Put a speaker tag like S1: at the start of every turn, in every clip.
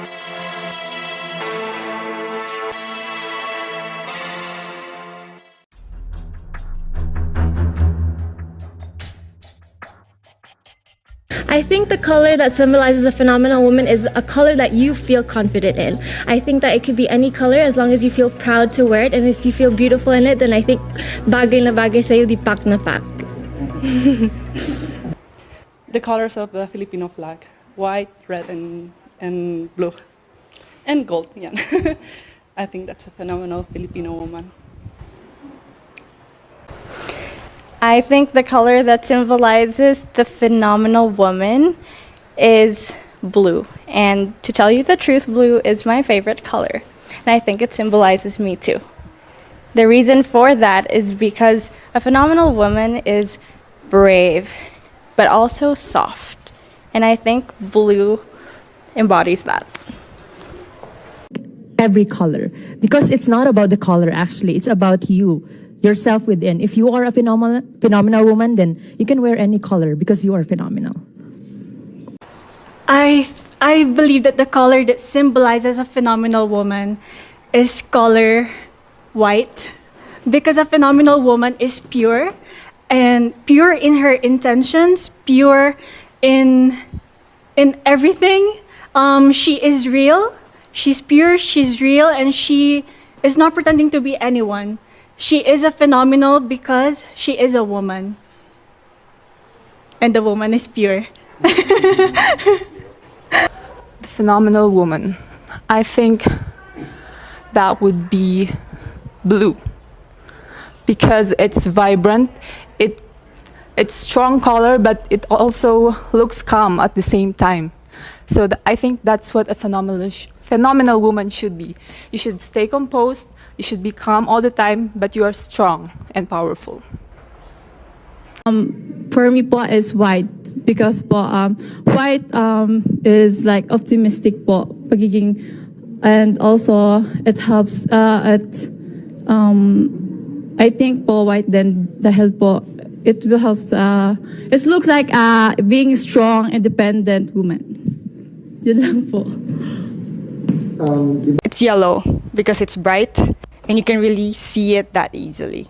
S1: I think the color that symbolizes a phenomenal woman is a color that you feel confident in. I think that it could be any color as long as you feel proud to wear it and if you feel beautiful in it, then I think bagay na bagay sa'yo, di pak na pak.
S2: the colors of the Filipino flag white, red, and, and blue. And gold, yeah. I think that's a phenomenal Filipino woman.
S3: I think the color that symbolizes the phenomenal woman is blue. And to tell you the truth, blue is my favorite color. And I think it symbolizes me too. The reason for that is because a phenomenal woman is brave, but also soft. And I think blue embodies that.
S4: every color because it's not about the color actually it's about you yourself within if you are a phenomenal phenomenal woman then you can wear any color because you are phenomenal
S5: I I believe that the color that symbolizes a phenomenal woman is color white because a phenomenal woman is pure and pure in her intentions, pure in in everything. Um, she is real. She's pure. She's real, and she is not pretending to be anyone. She is a phenomenal because she is a woman, and the woman is pure.
S6: the phenomenal woman. I think that would be blue because it's vibrant. It it's strong color, but it also looks calm at the same time. So th- I think that's what a phenomenal phenomenal woman should be. You should stay composed. You should be calm all the time, but you are strong and powerful.
S7: for me po is white because po um, white um, is like optimistic po pagiging and also it helps uh, um, I think po white then dahil po it will help uh, it looks like uh, being strong independent woman yun lang po
S8: It's yellow because it's bright and you can really see it that easily.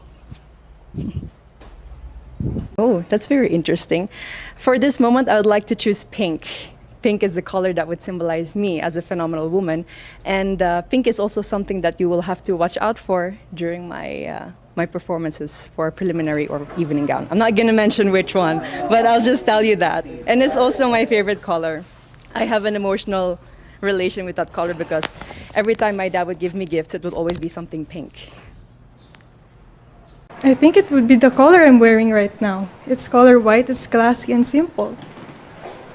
S8: Oh, that's very interesting. For this moment, I would like to choose pink. Pink is the color that would symbolize me as a phenomenal woman, and uh, pink is also something that you will have to watch out for during my uh, my performances for preliminary or evening gown. I'm not gonna mention which one, but I'll just tell you that. And it's also my favorite color. I have an emotional relation with that color because every time my dad would give me gifts, it would always be something pink.
S9: I think it would be the color I'm wearing right now. It's color white, it's classy and simple.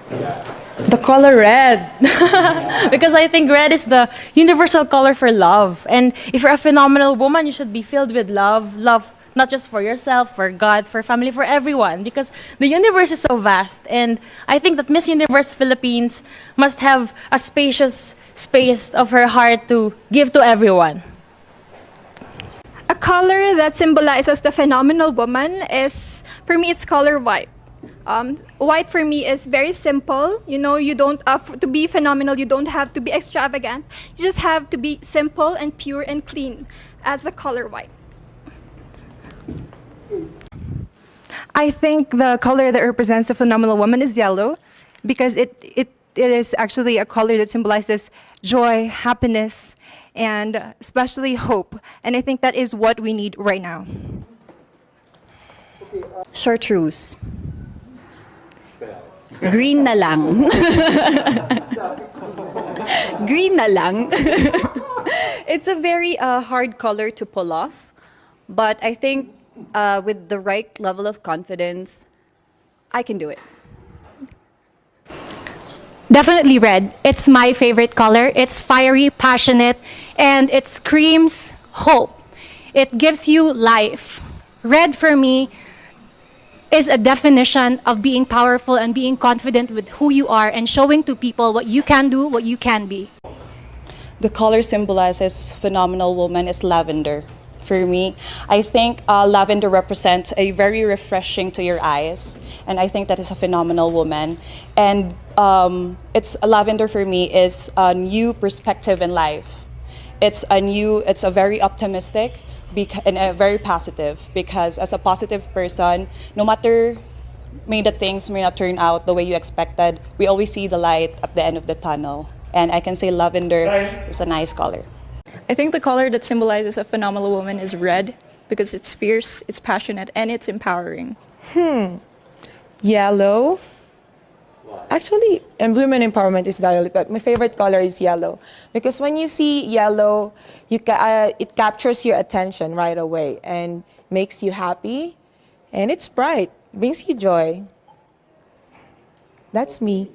S10: The color red. because I think red is the universal color for love. And if you're a phenomenal woman, you should be filled with love. Love not just for yourself, for God, for family, for everyone. Because the universe is so vast. And I think that Miss Universe Philippines must have a spacious space of her heart to give to everyone.
S11: A color that symbolizes the phenomenal woman is, for me, it's color white. Um, white for me is very simple. You know, you don't uh, to be phenomenal. You don't have to be extravagant. You just have to be simple and pure and clean, as the color white.
S12: I think the color that represents a phenomenal woman is yellow because it, it, it is actually a color that symbolizes joy, happiness, and especially hope. And I think that is what we need right now.
S13: Chartreuse. Green na lang. Green na lang. it's a very uh, hard color to pull off, but I think uh, with the right level of confidence, I can do it.
S14: Definitely red. It's my favorite color. It's fiery, passionate, and it screams hope. It gives you life. Red for me is a definition of being powerful and being confident with who you are and showing to people what you can do, what you can be.
S2: The color symbolizes phenomenal woman is lavender.
S15: For me. I think uh, lavender represents a very refreshing to your eyes, and I think that is a phenomenal woman. And um, it's lavender for me is a new perspective in life. It's a new, it's a very optimistic and a very positive because as a positive person, no matter may the things may not turn out the way you expected, we always see the light at the end of the tunnel. And I can say lavender is a nice color.
S16: I think the color that symbolizes a phenomenal woman is red because it's fierce, it's passionate, and it's empowering.
S17: Hmm. Yellow. Actually, and women empowerment is violet, but my favorite color is yellow because when you see yellow, you ca- uh, it captures your attention right away and makes you happy, and it's bright, brings you joy. That's me.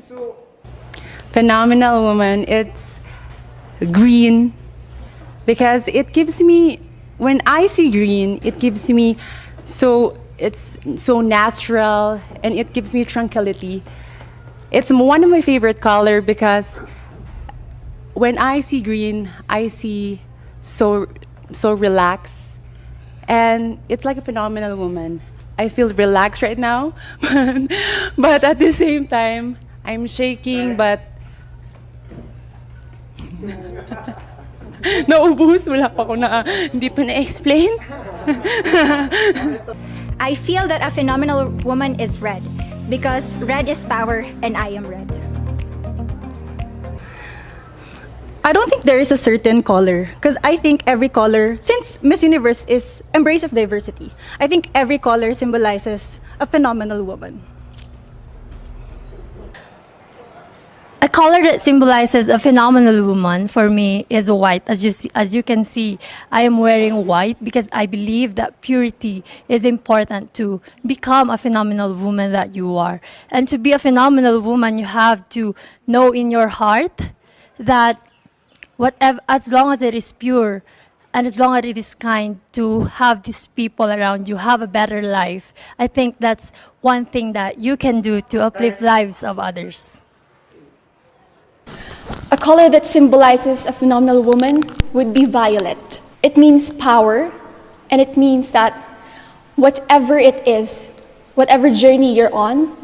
S18: so, phenomenal woman it's green because it gives me when i see green it gives me so it's so natural and it gives me tranquility. It's one of my favorite color because when i see green i see so so relaxed. And it's like a phenomenal woman. I feel relaxed right now but at the same time i'm shaking but Naubos, wala pa ako na, ah, hindi pa na-explain.
S19: I feel that a phenomenal woman is red because red is power and I am red.
S5: I don't think there is a certain color because I think every color, since Miss Universe is embraces diversity, I think every color symbolizes a phenomenal woman.
S20: A color that symbolizes a phenomenal woman for me is white. As you see, as you can see, I am wearing white because I believe that purity is important to become a phenomenal woman that you are. And to be a phenomenal woman, you have to know in your heart that whatever, as long as it is pure, and as long as it is kind to have these people around you have a better life i think that's one thing that you can do to uplift lives of others
S21: color that symbolizes a phenomenal woman would be violet. It means power, and it means that whatever it is, whatever journey you're on,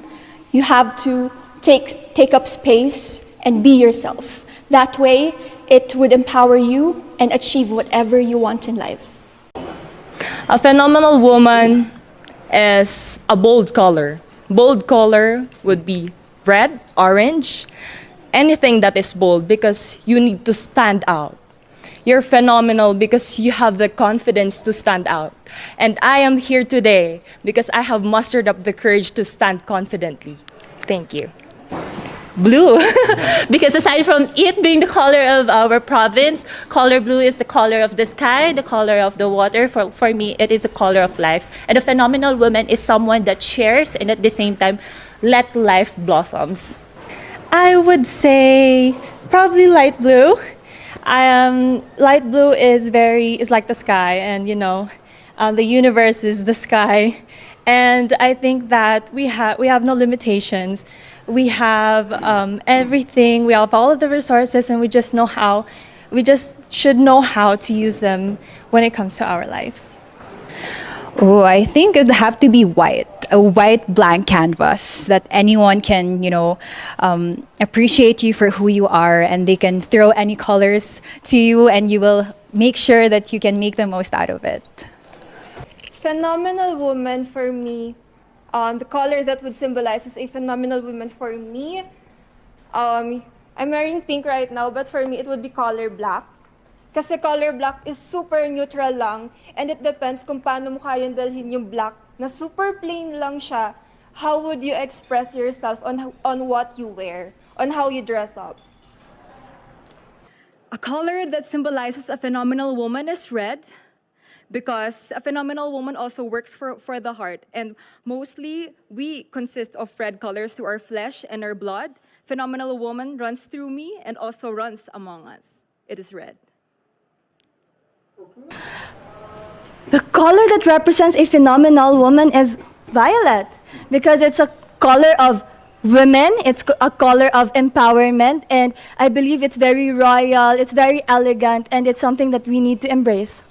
S21: you have to take, take up space and be yourself. That way, it would empower you and achieve whatever you want in life.
S22: A phenomenal woman is a bold color. Bold color would be red, orange, anything that is bold because you need to stand out. You're phenomenal because you have the confidence to stand out. And I am here today because I have mustered up the courage to stand confidently. Thank you.
S23: blue because aside from it being the color of our province color blue is the color of the sky the color of the water for, for me it is the color of life and a phenomenal woman is someone that shares and at the same time let life blossoms
S24: I would say probably light blue. Um, light blue is very is like the sky, and you know, um, the universe is the sky, and I think that we have we have no limitations. We have um, everything. We have all of the resources, and we just know how. We just should know how to use them when it comes to our life.
S12: Oh, I think it'd have to be white, a white blank canvas that anyone can, you know, um, appreciate you for who you are, and they can throw any colors to you, and you will make sure that you can make the most out of it.
S14: Phenomenal woman for me, um, the color that would symbolize as a phenomenal woman for me. Um, I'm wearing pink right now, but for me it would be color black. Kasi color black is super neutral lang and it depends kung paano mo kayang dalhin yung black na super plain lang siya. How would you express yourself on, on what you wear, on how you dress up?
S5: A color that symbolizes a phenomenal woman is red because a phenomenal woman also works for, for the heart. And mostly, we consist of red colors through our flesh and our blood. Phenomenal woman runs through me and also runs among us. It is red.
S25: The color that represents a phenomenal woman is violet because it's a color of women. It's a color of empowerment, and I believe it's very royal, it's very elegant, and it's something that we need to embrace.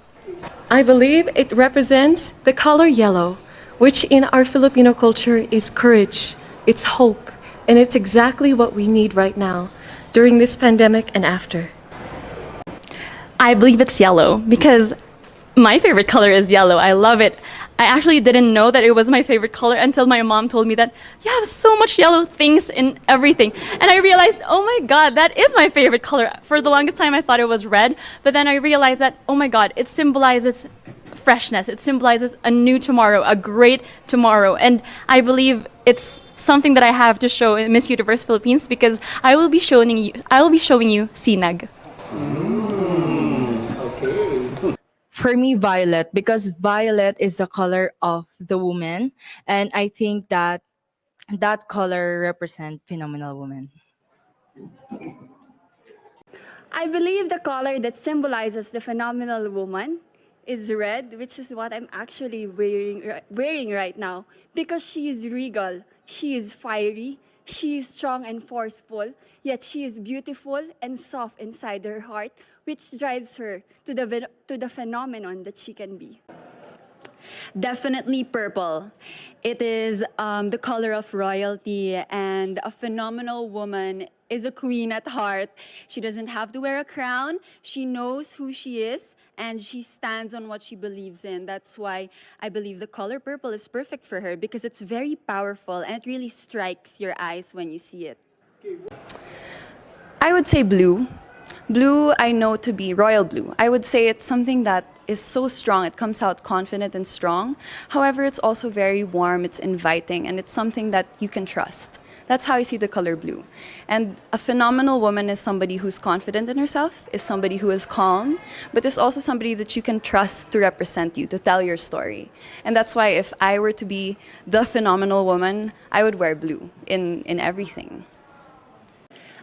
S8: I believe it represents the color yellow, which in our Filipino culture is courage, it's hope, and it's exactly what we need right now during this pandemic and after.
S24: I believe it's yellow because my favorite color is yellow. I love it. I actually didn't know that it was my favorite color until my mom told me that you have so much yellow things in everything. And I realized, oh my god, that is my favorite color. For the longest time, I thought it was red, but then I realized that, oh my god, it symbolizes freshness. It symbolizes a new tomorrow, a great tomorrow. And I believe it's something that I have to show in Miss Universe Philippines because I will be showing you I will be showing you Sinag.
S12: For me, violet, because violet is the color of the woman, and I think that that color represent phenomenal woman.
S26: I believe the color that symbolizes the phenomenal woman is red, which is what I'm actually wearing, wearing right now. Because she is regal, she is fiery, she is strong and forceful, yet she is beautiful and soft inside her heart, which drives her to the, to the phenomenon that she can be.
S27: Definitely purple. It is um, the color of royalty, and a phenomenal woman is a queen at heart. She doesn't have to wear a crown. She knows who she is, and she stands on what she believes in. That's why I believe the color purple is perfect for her because it's very powerful and it really strikes your eyes when you see it.
S13: I would say blue. Blue, I know to be royal blue. I would say it's something that is so strong. It comes out confident and strong. However, it's also very warm, it's inviting, and it's something that you can trust. That's how I see the color blue. And a phenomenal woman is somebody who's confident in herself, is somebody who is calm, but is also somebody that you can trust to represent you, to tell your story. And that's why if I were to be the phenomenal woman, I would wear blue in, in everything.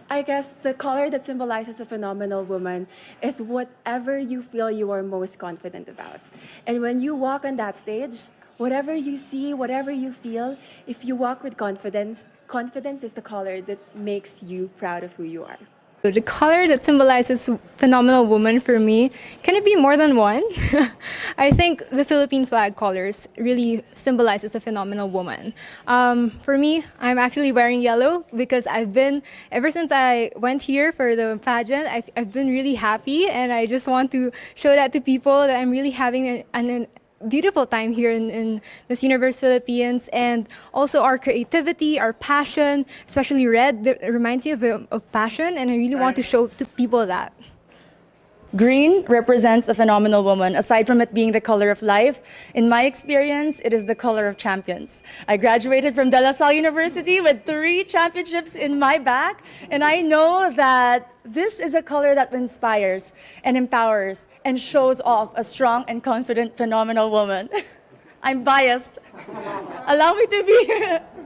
S28: I guess the color that symbolizes a phenomenal woman is whatever you feel you are most confident about. And when you walk on that stage, whatever you see, whatever you feel, if you walk with confidence, confidence is the color that makes you proud of who you are.
S29: The color that symbolizes phenomenal woman for me, can it be more than one? I think the Philippine flag colors really symbolizes a phenomenal woman. Um, for me, I'm actually wearing yellow because I've been, ever since I went here for the pageant, I've, I've been really happy and I just want to show that to people that I'm really having an, an beautiful time here in, in Miss Universe Philippines and also our creativity, our passion, especially red, reminds me of, the, of passion and I really want to show to people that.
S21: Green represents a phenomenal woman. Aside from it being the color of life, in my experience, it is the color of champions. I graduated from De La Salle University with three championships in my back, and I know that this is a color that inspires and empowers and shows off a strong and confident, phenomenal woman. I'm biased. Allow me to be.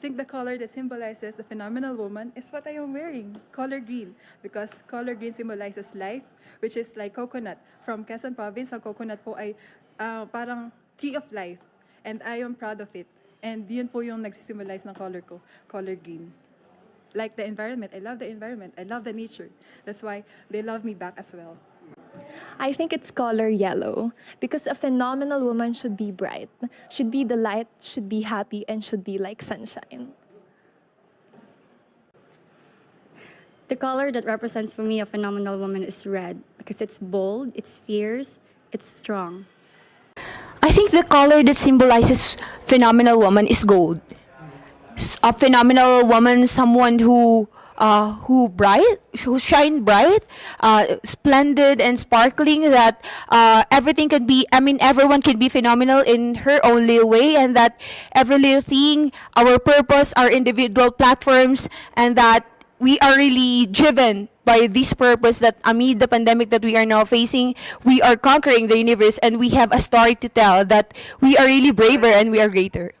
S30: I think the color that symbolizes the phenomenal woman is what I am wearing, color green, because color green symbolizes life, which is like coconut. From Quezon Province, ang coconut po ay ah, parang tree of life, and I am proud of it. And yun po yung nagsisimbolize ng color ko, color green. Like the environment, I love the environment, I love the nature. That's why they love me back as well.
S31: I think it's color yellow because a phenomenal woman should be bright, should be the light, should be happy, and should be like sunshine.
S3: The color that represents for me a phenomenal woman is red because it's bold, it's fierce, it's strong.
S25: I think the color that symbolizes phenomenal woman is gold. A phenomenal woman, someone who uh, who bright, who shine bright, uh, splendid and sparkling. That uh, everything can be. I mean, everyone can be phenomenal in her own little way, and that every little thing, our purpose, our individual platforms, and that we are really driven by this purpose that amid the pandemic that we are now facing, we are conquering the universe and we have a story to tell that we are really braver and we are greater.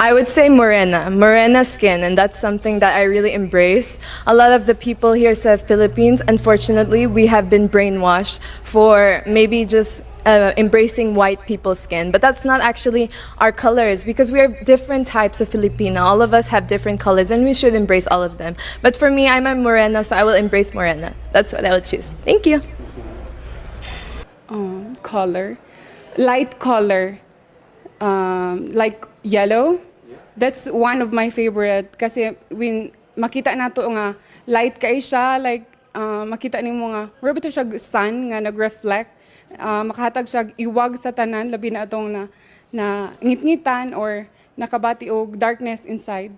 S32: I would say morena, morena skin, and that's something that I really embrace. A lot of the people here say Philippines, unfortunately, we have been brainwashed for maybe just uh, embracing white people's skin, but that's not actually our colors because we are different types of Filipino. All of us have different colors and we should embrace all of them. But for me, I'm a morena, so I will embrace morena. That's what I would choose. Thank you.
S24: um, color, light color, um, like yellow. That's one of my favorite kasi when makita nato nga light kay siya like uh, makita nimo nga wala siya sun nga nag-reflect uh, makahatag siya iwag sa tanan labi na atong na na ngit-ngitan or nakabati og darkness inside.